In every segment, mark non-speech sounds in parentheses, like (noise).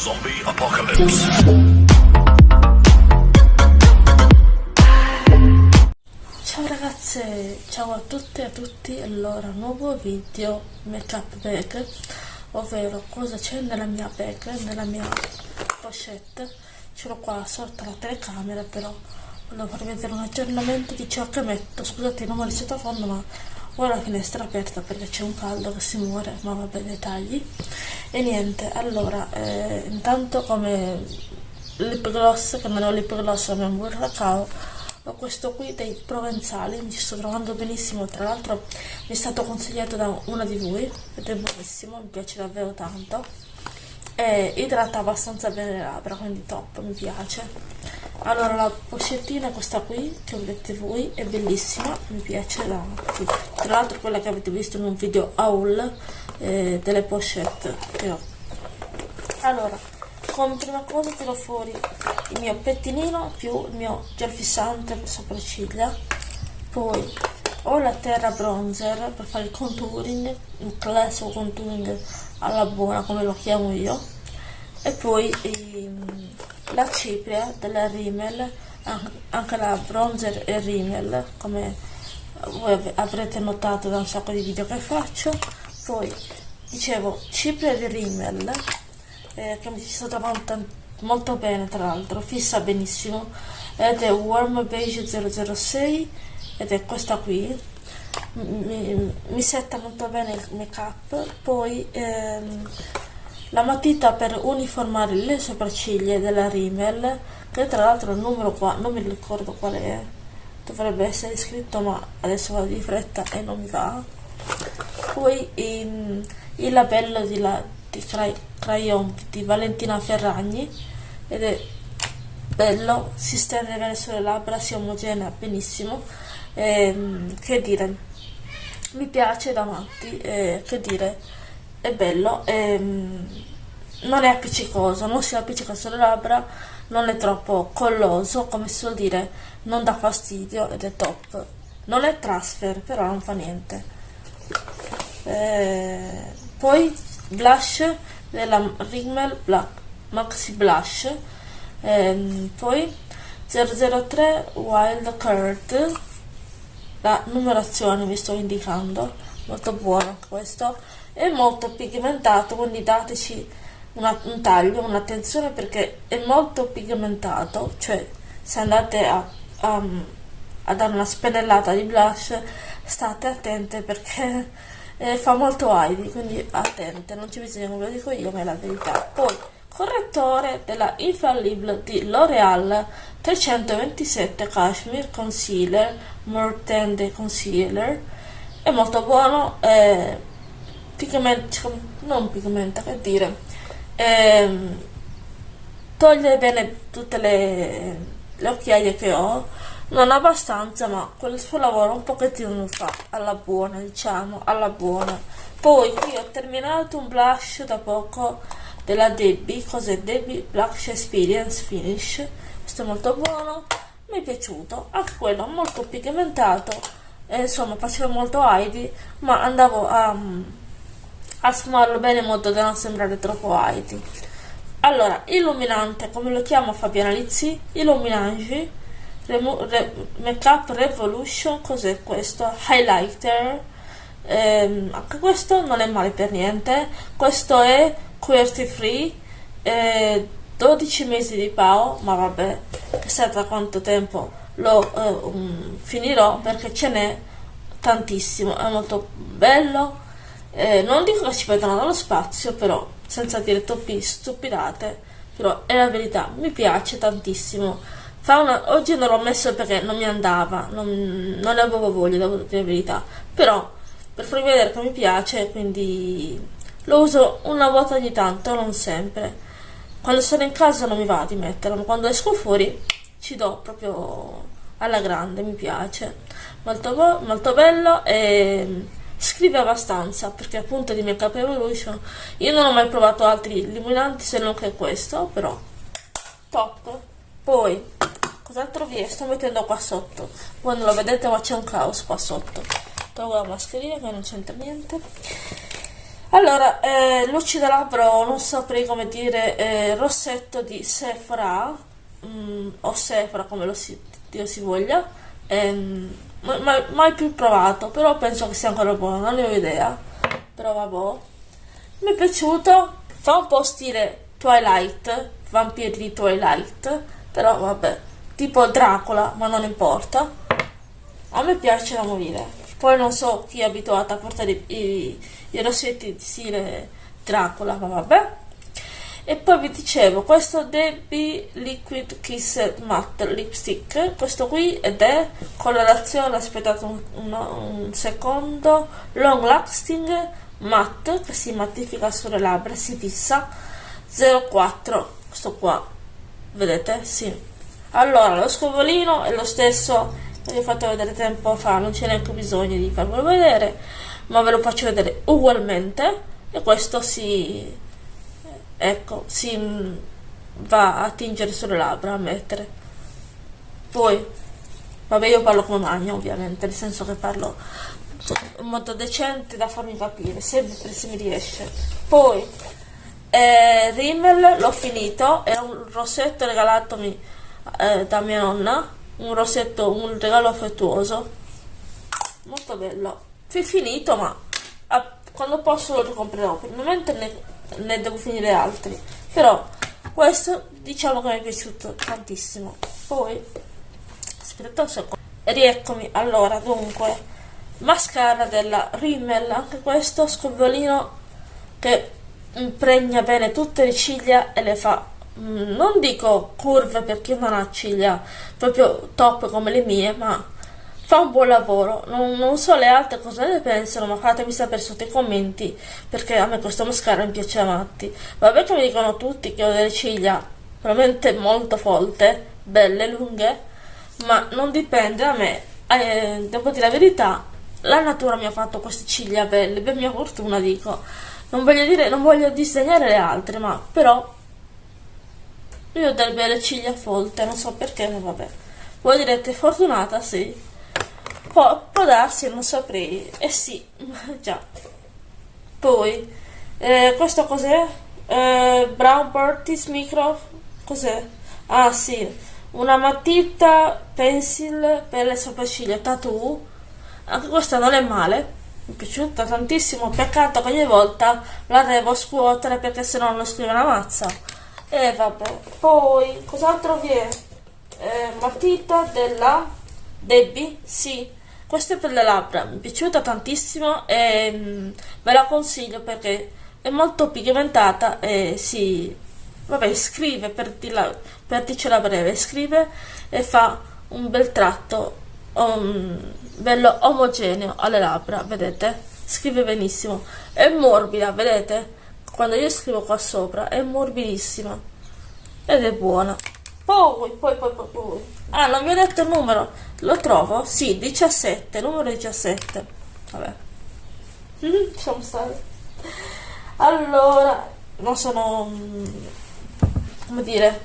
Zombie Apocalypse. Ciao ragazze, ciao a tutte e a tutti, allora nuovo video make up bag, ovvero cosa c'è nella mia bag, nella mia pochette, ce l'ho qua sotto la telecamera però volevo farvi vedere un aggiornamento di ciò che metto, scusate non ho il sottofondo ma ho la finestra aperta perché c'è un caldo che si muore, ma vabbè dettagli, e niente, allora eh, intanto come lip gloss, che non ho lip gloss ma un buon cacao, ho questo qui dei provenzali mi ci sto trovando benissimo. Tra l'altro mi è stato consigliato da una di voi ed è buonissimo mi piace davvero tanto. E idrata abbastanza bene le labbra quindi top mi piace. Allora la pochettina questa qui che vedete voi è bellissima mi piace da qui. Tra l'altro quella che avete visto in un video haul eh, delle pochette che ho allora come prima cosa tiro fuori il mio pettinino più il mio gel fissante per sopracciglia poi ho la terra bronzer per fare il contouring il classico contouring alla buona come lo chiamo io e poi ehm, la cipria della Rimmel anche la bronzer e Rimmel come voi avrete notato da un sacco di video che faccio. Poi dicevo cipria di Rimmel eh, che mi sto trovando molto bene tra l'altro, fissa benissimo. Ed è Warm Beige 006 ed è questa qui. Mi, mi setta molto bene il make up poi ehm, la matita per uniformare le sopracciglia della Rimmel che tra l'altro il numero qua non mi ricordo qual è dovrebbe essere scritto ma adesso vado di fretta e non mi va. Poi il, il labello di, la, di crayon di Valentina Ferragni ed è bello, si stende bene sulle labbra, si omogenea benissimo ehm, che dire mi piace da matti eh, che dire è bello ehm, non è appiccicoso non si appiccica sulle labbra non è troppo colloso come si suol dire non dà fastidio ed è top. Non è transfer però non fa niente. Eh, poi blush della Rimmel Black Maxi Blush. Ehm, poi 003 Wild Curd la numerazione vi sto indicando. Molto buono questo. È molto pigmentato quindi dateci una, un taglio un'attenzione perché è molto pigmentato cioè se andate a, a, a dare una spennellata di blush state attente perché (laughs) eh, fa molto high quindi attente non ci bisogna come lo dico io ma è la verità. Poi correttore della Infallible di L'Oreal 327 Cashmere Concealer More Tender Concealer è molto buono eh, pigmenta, non pigmenta che dire eh, toglie bene tutte le, le occhiaie che ho non abbastanza ma quel suo lavoro un pochettino lo fa alla buona diciamo alla buona. Poi qui ho terminato un blush da poco della Debbie cos'è Debbie? Blush Experience Finish. Questo è molto buono mi è piaciuto anche quello molto pigmentato e insomma faceva molto Heidi ma andavo a, a sfumarlo bene in modo da non sembrare troppo Heidi allora illuminante come lo chiamo Fabiana Lizzi? Illuminange Re Makeup Revolution, cos'è questo? Highlighter, ehm, anche questo non è male per niente, questo è QWERTY free, eh, 12 mesi di PAO, ma vabbè, chissà da quanto tempo lo eh, um, finirò perché ce n'è tantissimo, è molto bello, eh, non dico che ci vedono dallo spazio, però senza dire troppi stupidate, però è la verità, mi piace tantissimo una, oggi non l'ho messo perché non mi andava, non, non ne avevo voglia, devo dire la verità. Però per farvi vedere che mi piace, quindi lo uso una volta ogni tanto, non sempre. Quando sono in casa non mi va di metterlo, ma quando esco fuori ci do proprio alla grande, mi piace. Molto, molto bello e scrive abbastanza perché appunto di Makeup Evolution io non ho mai provato altri illuminanti se non che questo, però top. Poi Cos'altro vi? Sto mettendo qua sotto. Non lo vedete ma c'è un caos qua sotto. Tolgo la mascherina che non c'entra niente. allora, eh, lucida labbra, non saprei come dire, eh, rossetto di Sephora, mm, o Sephora come lo si, Dio si voglia, ehm, mai, mai più provato, però penso che sia ancora buono, non ne ho idea, però vabbè. Mi è piaciuto, fa un po' stile Twilight, vampiri di Twilight, però vabbè, tipo Dracula, ma non importa. A me piace da morire. Poi non so chi è abituato a portare i, i, i rossetti di stile Dracula, ma vabbè. E poi vi dicevo, questo Debbie Liquid Kiss Matte Lipstick, questo qui ed è colorazione, aspettate un, un, un secondo, long lasting matte che si mattifica sulle labbra, si fissa 04, questo qua, vedete? Sì. Allora, lo scovolino è lo stesso che vi ho fatto vedere tempo fa, non c'è neanche bisogno di farvelo vedere, ma ve lo faccio vedere ugualmente e questo si, ecco, si va a tingere sulle labbra, a mettere. Poi, vabbè io parlo come magno ovviamente, nel senso che parlo in modo decente da farmi capire, sempre se mi riesce. Poi, eh, Rimmel l'ho finito, era un rossetto regalatomi eh, da mia nonna, un rossetto, un regalo affettuoso, molto bello. È finito, ma a, quando posso lo ricomprerò, per il momento ne, ne devo finire altri, però questo diciamo che mi è piaciuto tantissimo. Poi, aspetta un secondo, rieccomi, allora, dunque, mascara della Rimmel, anche questo scovolino che impregna bene tutte le ciglia e le fa mm, non dico curve perché non ha ciglia proprio top come le mie ma fa un buon lavoro non, non so le altre cosa ne pensano ma fatemi sapere sotto i commenti perché a me questo mascara mi piace a matti vabbè che mi dicono tutti che ho delle ciglia veramente molto folte belle, lunghe ma non dipende da me eh, devo dire la verità la natura mi ha fatto queste ciglia belle per mia fortuna dico non voglio dire, non voglio disegnare le altre, ma però io ho delle belle ciglia folte, non so perché, ma vabbè. Voi direte fortunata, sì. Può, può darsi, non saprei. Eh sì, (laughs) già. Poi, eh, questo cos'è? Eh, Brown Bertis Micro, cos'è? Ah sì, una matita pencil per le sopracciglia tattoo. Anche questa non è male mi è piaciuta tantissimo, peccato che ogni volta la devo scuotere perché se no non scrive una mazza. E vabbè, poi cos'altro vi è? Eh, matita della Debbie, sì, questa è per le labbra, mi è piaciuta tantissimo e mm, ve la consiglio perché è molto pigmentata e si, vabbè, scrive per, dirla, per dircela breve, scrive e fa un bel tratto um, bello omogeneo alle labbra, vedete? Scrive benissimo. È morbida, vedete? Quando io scrivo qua sopra è morbidissima ed è buona. Poi, poi, poi, poi, poi. Ah, non vi ho detto il numero. Lo trovo? Sì, 17, numero 17. Vabbè. Mm, lasciamo stare. Allora, non sono... Mm, come dire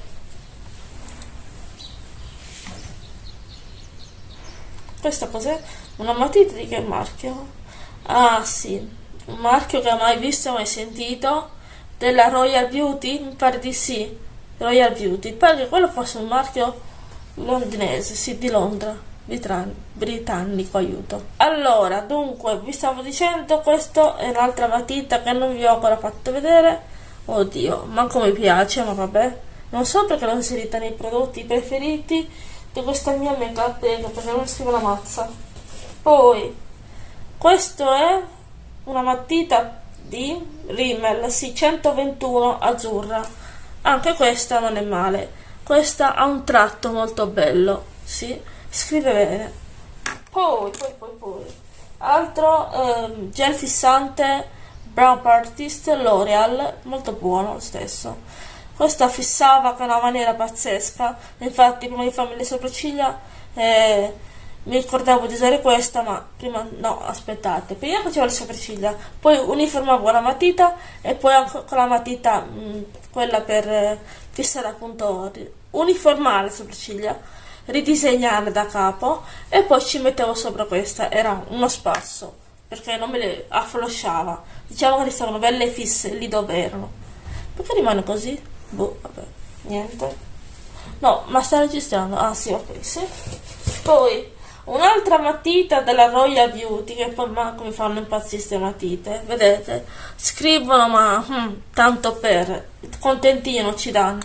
Questa cos'è? Una matita di che marchio? Ah sì, un marchio che ho mai visto, mai sentito. Della Royal Beauty? Mi pare di sì. Royal Beauty. Pare che quello fosse un marchio londinese, sì, di Londra. Britannico, aiuto. Allora, dunque, vi stavo dicendo, questa è un'altra matita che non vi ho ancora fatto vedere. Oddio, manco mi piace, ma vabbè. Non so perché l'ho inserita nei prodotti preferiti di questa mia mega prego perché non scrivo la mazza poi questo è una matita di Rimmel sì 121 azzurra anche questa non è male. Questa ha un tratto molto bello sì? Scrive bene. Poi poi poi poi. Altro eh, gel fissante Brown Artist L'Oreal molto buono lo stesso. Questa fissava con una maniera pazzesca, infatti prima di farmi le sopracciglia eh, mi ricordavo di usare questa, ma prima no, aspettate, prima facevo le sopracciglia, poi uniformavo la matita e poi anche con la matita, mh, mm, quella per eh, fissare appunto, uniformare le sopracciglia, ridisegnare da capo e poi ci mettevo sopra questa, era uno spasso, perché non me le afflosciava. Diciamo che ristavano belle fisse lì dove erano. Perché rimane così? Boh, vabbè, niente. No, ma sta registrando? Ah sì, ok, sì. Poi, un'altra matita della Royal Beauty, che poi manco mi fanno impazzire queste matite, vedete? Scrivono, ma hmm, tanto per, contentino ci danno.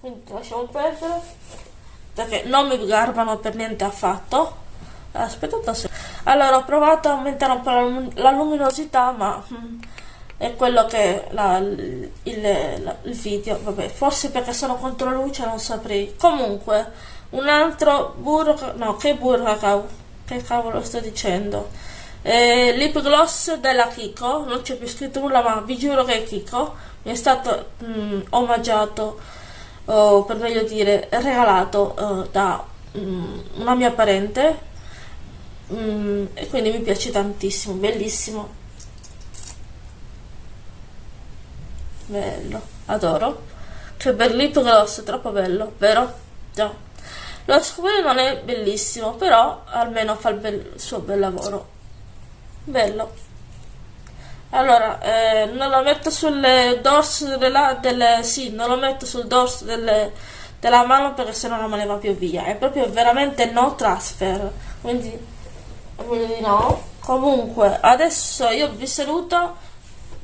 Quindi lasciamo perdere, perché non mi garbano per niente affatto. Aspettate secondo. Allora, ho provato a aumentare un po' la luminosità, ma... Hmm, è quello che la, il, il, il, video, vabbè, forse perché sono contro luce non saprei. Comunque, un altro burro, no, che burro cacao, che cavolo sto dicendo? Eh, lip gloss della Kiko, non c'è più scritto nulla, ma vi giuro che è Kiko, mi è stato mm, omaggiato, o per meglio dire, regalato uh, da um, una mia parente, um, e quindi mi piace tantissimo, bellissimo. bello, adoro. Che bellito gloss, troppo bello, vero? Già. Lo scopo non è bellissimo, però almeno fa il, bel, suo bel lavoro. Bello. Allora, eh, non lo metto sul dorso della, delle, sì, non lo metto sul dorso delle, della mano perché sennò non me ne va più via. È proprio veramente no transfer. Quindi, quindi no. Comunque, adesso io vi saluto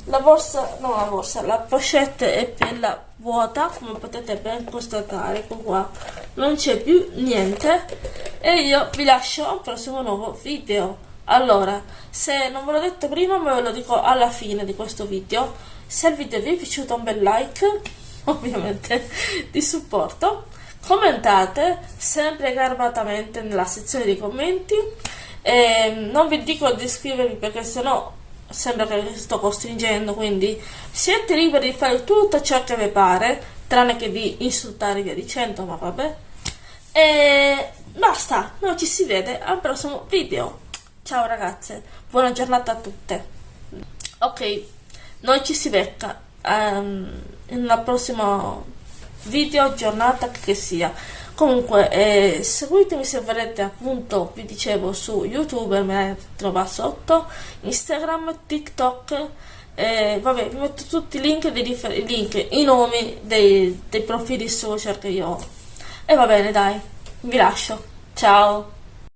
la borsa, no la borsa, la pochette è bella vuota, come potete ben constatare, ecco qua, non c'è più niente e io vi lascio al prossimo nuovo video. Allora, se non ve l'ho detto prima, me lo dico alla fine di questo video. Se il video vi è piaciuto un bel like, (laughs) ovviamente, di supporto. Commentate sempre garbatamente nella sezione dei commenti. E non vi dico di iscrivervi perché sennò sembra che vi sto costringendo, quindi siete liberi di fare tutto ciò che vi pare, tranne che di insultare via dicendo, ma vabbè. E basta, noi ci si vede al prossimo video. Ciao ragazze, buona giornata a tutte. Ok, noi ci si becca um, nella prossima video, giornata che sia. Comunque, eh, seguitemi se volete, appunto, vi dicevo, su YouTube, me trova sotto, Instagram, TikTok, eh, vabbè, vi metto tutti i link, i link, i nomi dei, dei profili social che io ho. E va bene, dai, vi lascio. Ciao!